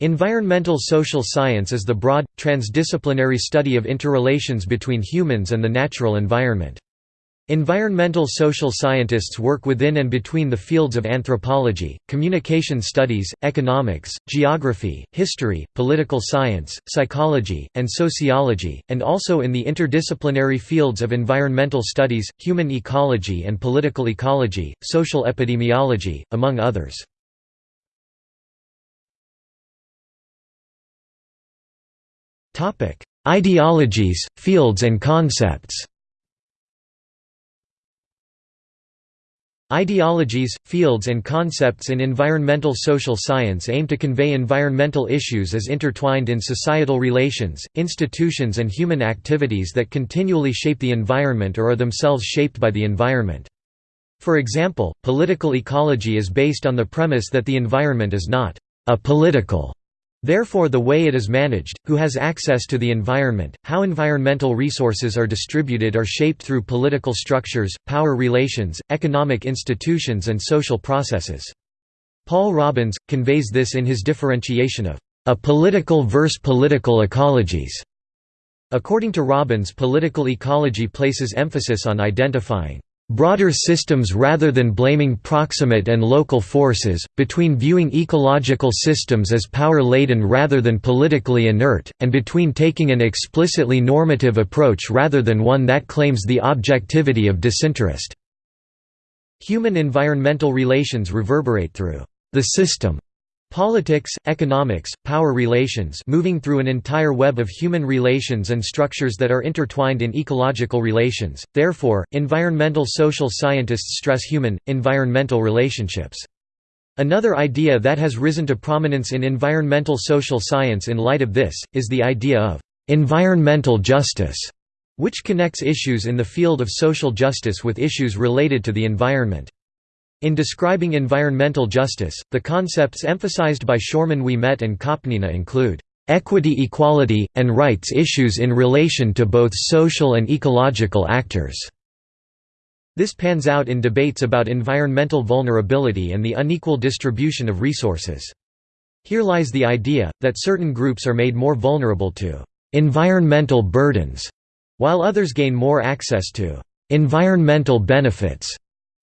Environmental social science is the broad, transdisciplinary study of interrelations between humans and the natural environment. Environmental social scientists work within and between the fields of anthropology, communication studies, economics, geography, history, political science, psychology, and sociology, and also in the interdisciplinary fields of environmental studies, human ecology and political ecology, social epidemiology, among others. Topic: Ideologies, fields and concepts. Ideologies, fields and concepts in environmental social science aim to convey environmental issues as intertwined in societal relations, institutions and human activities that continually shape the environment or are themselves shaped by the environment. For example, political ecology is based on the premise that the environment is not apolitical Therefore the way it is managed, who has access to the environment, how environmental resources are distributed are shaped through political structures, power relations, economic institutions and social processes. Paul Robbins, conveys this in his differentiation of a political versus political ecologies. According to Robbins political ecology places emphasis on identifying broader systems rather than blaming proximate and local forces, between viewing ecological systems as power-laden rather than politically inert, and between taking an explicitly normative approach rather than one that claims the objectivity of disinterest. Human environmental relations reverberate through the system Politics, economics, power relations moving through an entire web of human relations and structures that are intertwined in ecological relations, therefore, environmental social scientists stress human, environmental relationships. Another idea that has risen to prominence in environmental social science in light of this, is the idea of «environmental justice», which connects issues in the field of social justice with issues related to the environment. In describing environmental justice, the concepts emphasized by Shoreman-Ouimet and Kopnina include equity equality, and rights issues in relation to both social and ecological actors." This pans out in debates about environmental vulnerability and the unequal distribution of resources. Here lies the idea, that certain groups are made more vulnerable to «environmental burdens», while others gain more access to «environmental benefits»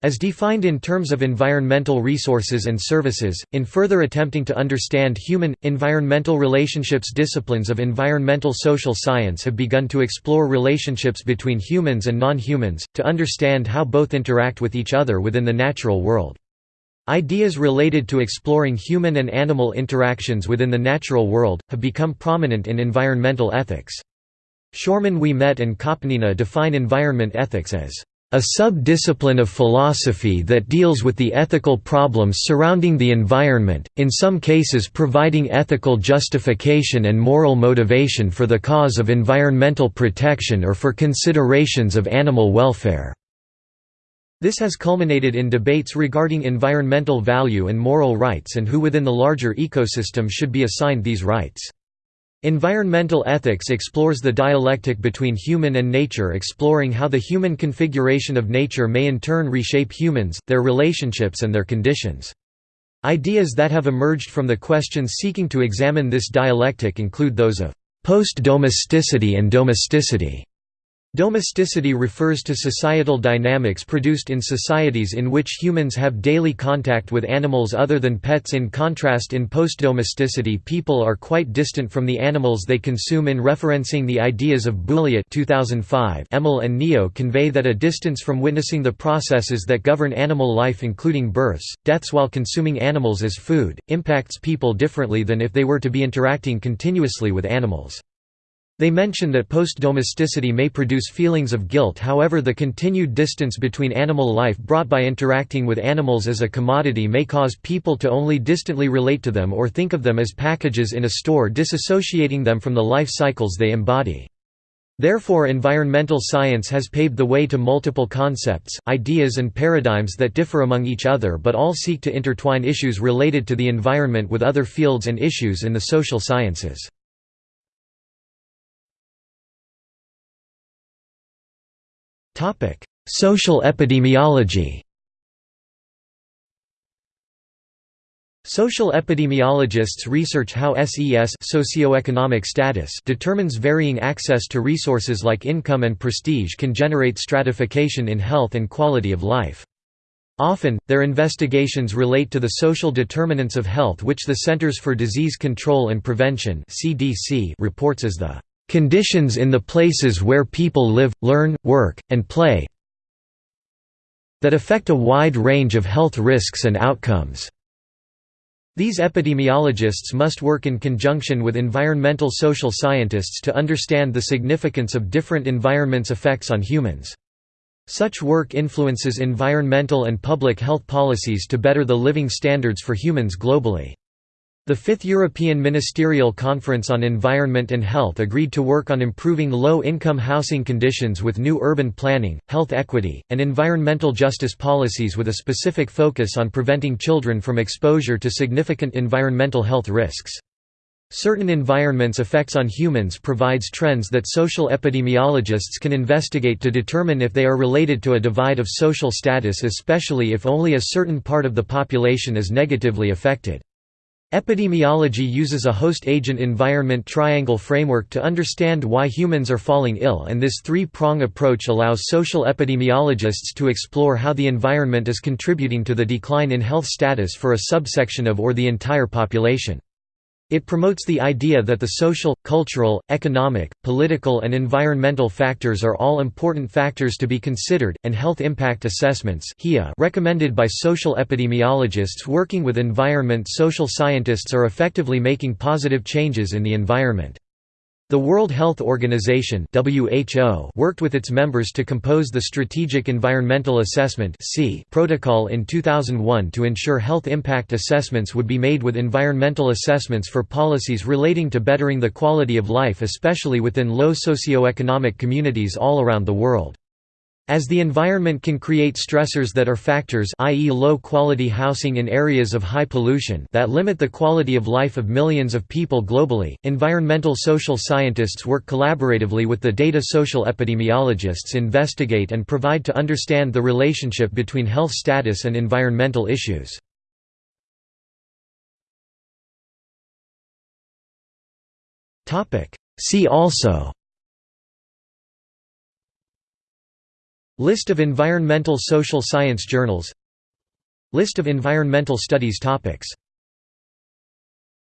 As defined in terms of environmental resources and services, in further attempting to understand human, environmental relationships disciplines of environmental social science have begun to explore relationships between humans and non-humans, to understand how both interact with each other within the natural world. Ideas related to exploring human and animal interactions within the natural world, have become prominent in environmental ethics. Shoreman-Ouimet and Kopnina define environment ethics as a sub-discipline of philosophy that deals with the ethical problems surrounding the environment, in some cases providing ethical justification and moral motivation for the cause of environmental protection or for considerations of animal welfare. This has culminated in debates regarding environmental value and moral rights and who within the larger ecosystem should be assigned these rights. Environmental ethics explores the dialectic between human and nature exploring how the human configuration of nature may in turn reshape humans, their relationships and their conditions. Ideas that have emerged from the questions seeking to examine this dialectic include those of post-domesticity and domesticity. Domesticity refers to societal dynamics produced in societies in which humans have daily contact with animals other than pets in contrast in post-domesticity people are quite distant from the animals they consume in referencing the ideas of Bulliet 2005 Emel and Neo convey that a distance from witnessing the processes that govern animal life including births, deaths while consuming animals as food, impacts people differently than if they were to be interacting continuously with animals. They mention that post-domesticity may produce feelings of guilt however the continued distance between animal life brought by interacting with animals as a commodity may cause people to only distantly relate to them or think of them as packages in a store disassociating them from the life cycles they embody. Therefore environmental science has paved the way to multiple concepts, ideas and paradigms that differ among each other but all seek to intertwine issues related to the environment with other fields and issues in the social sciences. Social epidemiology Social epidemiologists research how SES socioeconomic status determines varying access to resources like income and prestige can generate stratification in health and quality of life. Often, their investigations relate to the social determinants of health which the Centers for Disease Control and Prevention reports as the "...conditions in the places where people live, learn, work, and play that affect a wide range of health risks and outcomes." These epidemiologists must work in conjunction with environmental social scientists to understand the significance of different environments' effects on humans. Such work influences environmental and public health policies to better the living standards for humans globally. The Fifth European Ministerial Conference on Environment and Health agreed to work on improving low-income housing conditions with new urban planning, health equity, and environmental justice policies with a specific focus on preventing children from exposure to significant environmental health risks. Certain environments' effects on humans provides trends that social epidemiologists can investigate to determine if they are related to a divide of social status especially if only a certain part of the population is negatively affected. Epidemiology uses a host-agent environment triangle framework to understand why humans are falling ill and this three-prong approach allows social epidemiologists to explore how the environment is contributing to the decline in health status for a subsection of or the entire population. It promotes the idea that the social, cultural, economic, political and environmental factors are all important factors to be considered, and health impact assessments recommended by social epidemiologists working with environment social scientists are effectively making positive changes in the environment. The World Health Organization (WHO) worked with its members to compose the Strategic Environmental Assessment protocol in 2001 to ensure health impact assessments would be made with environmental assessments for policies relating to bettering the quality of life especially within low socioeconomic communities all around the world. As the environment can create stressors that are factors i.e. low-quality housing in areas of high pollution that limit the quality of life of millions of people globally, environmental social scientists work collaboratively with the data social epidemiologists investigate and provide to understand the relationship between health status and environmental issues. See also List of environmental social science journals. List of environmental studies topics